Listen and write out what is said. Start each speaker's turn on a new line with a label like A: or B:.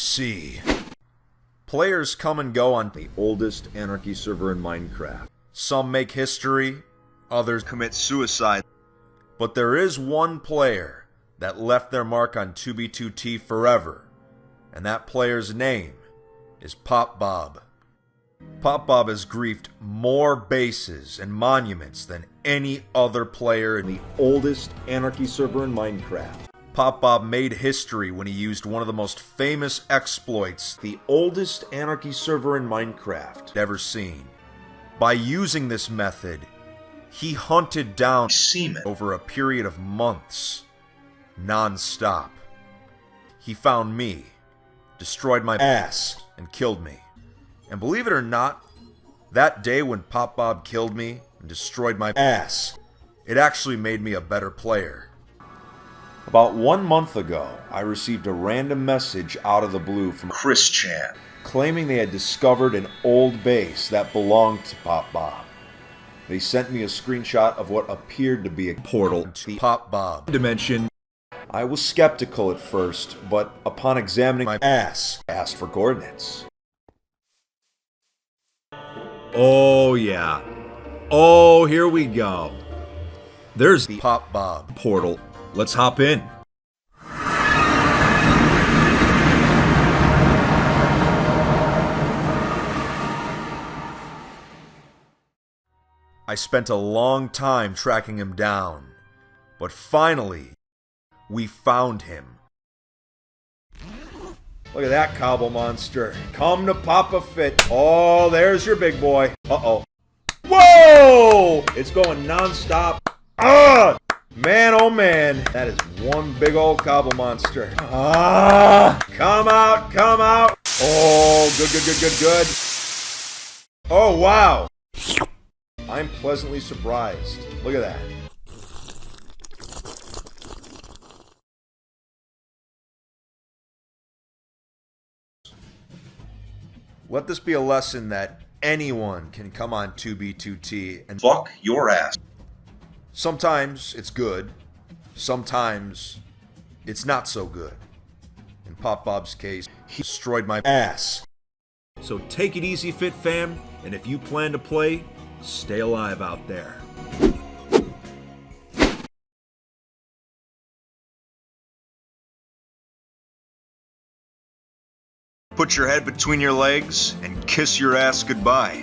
A: see. Players come and go on the oldest anarchy server in Minecraft. Some make history, others
B: commit suicide.
A: But there is one player that left their mark on 2B2T forever, and that player's name is Pop Bob. Pop Bob has griefed more bases and monuments than any other player in the oldest anarchy server in Minecraft. Pop Bob made history when he used one of the most famous exploits the oldest anarchy server in Minecraft ever seen. By using this method, he hunted down
B: seamen
A: over a period of months, non-stop. He found me, destroyed my ass, and killed me. And believe it or not, that day when Pop Bob killed me and destroyed my ass, it actually made me a better player. About one month ago, I received a random message out of the blue from
B: Chris Chan
A: claiming they had discovered an old base that belonged to Pop Bob. They sent me a screenshot of what appeared to be a portal to the Pop Bob dimension. I was skeptical at first, but upon examining my ass, I asked for coordinates. Oh yeah. Oh, here we go. There's the Pop Bob portal. Let's hop in. I spent a long time tracking him down, but finally, we found him. Look at that cobble monster. Come to Papa Fit. Oh, there's your big boy. Uh-oh. Whoa! It's going non-stop. Ah! Man, oh man. That is one big old cobble monster. Ah! Come out, come out. Oh, good, good, good, good, good. Oh, wow. I'm pleasantly surprised. Look at that. Let this be a lesson that anyone can come on 2B2T and
B: fuck your ass.
A: Sometimes it's good, sometimes it's not so good. In Pop Bob's case, he destroyed my ass. So take it easy, Fit Fam, and if you plan to play, stay alive out there.
B: Put your head between your legs and kiss your ass goodbye.